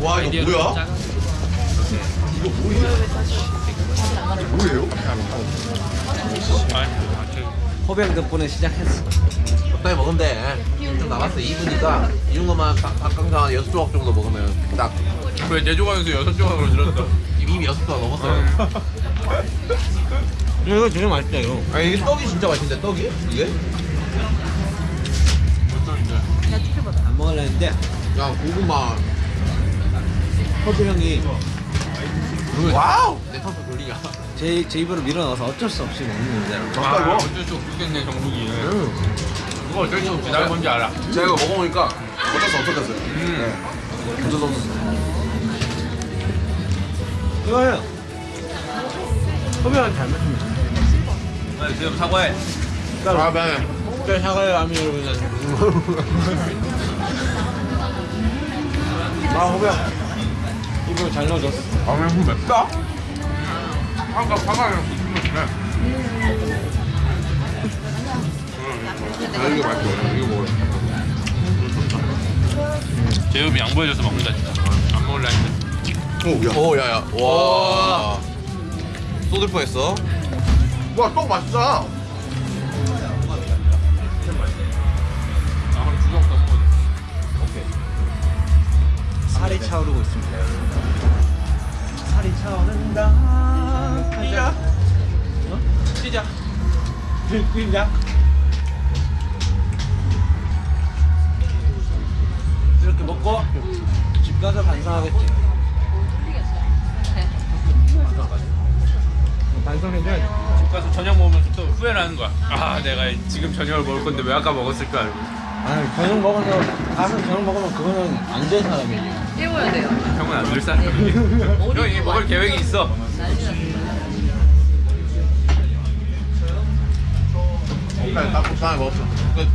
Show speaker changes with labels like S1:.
S1: 와 이거 뭐야? 이거 뭐예요? 뭐예요?
S2: 아, 저
S3: 호병 덕분에 시작했어.
S1: 적당히 먹으면 돼. 좀 남았어 2분이니까 이 정도만 닭- 닭강정 한 6조각 정도 먹으면
S2: 딱왜내 조각에서 여섯 조각으로 줄었어?
S1: 이미 6조각 넘었어요.
S3: 이거 되게 맛있다 이거.
S1: 아 이게 떡이 진짜 맛있는데 떡이? 이게?
S3: 안 먹을라 했는데
S1: 야 고구마
S3: 호빵이
S1: wow! 내 턱도 돌리냐
S3: 제, 제 입으로 밀어넣어서 어쩔 수 없이 먹는 거잖아.
S2: 아 이거 어쩔 수 없겠네 정국이 그거 어쩔 수 없지 나 뭔지 알아
S1: 제가 이거 먹어보니까 어쩔 수 없었어요
S2: 음.
S1: 어쩔 수 없었어
S3: 이거요. 호빵은 잘 먹습니다.
S2: 네, 지금 사과해
S1: 아 네.
S3: 저 사과의 암이 여러분. 아. 입 으로 잘 넣어줬어.
S1: 아왜 맵다?
S2: 아까 사과랑 무슨
S1: 아 이게 맛있어. 이거 먹어
S2: 제육이 양보해줘서 먹는다 진짜. 안 먹을라 했는데
S1: 오 야. 오 야야. 와. 쏟을 뻔했어. 와떡 맛있다
S3: 살이 차오르고 있습니다. 살이 차오른다.
S1: 야
S3: 시작. 시작. 이렇게 먹고 집 가서 반성하겠지. 반성해줘야지.
S2: 집 가서 저녁 먹으면 또 후회를 하는 거야 아 내가 지금 저녁을 먹을 건데 왜 아까 먹었을까 이러고.
S3: 아, 저녁 먹어서 가서 저녁 먹으면 그거는 안된 사람이지.
S4: 깨워야 돼요.
S2: 형은 안 될 사람이야 형 이게 먹을 계획이 있어.
S1: 딱 적당히 먹었어. 끝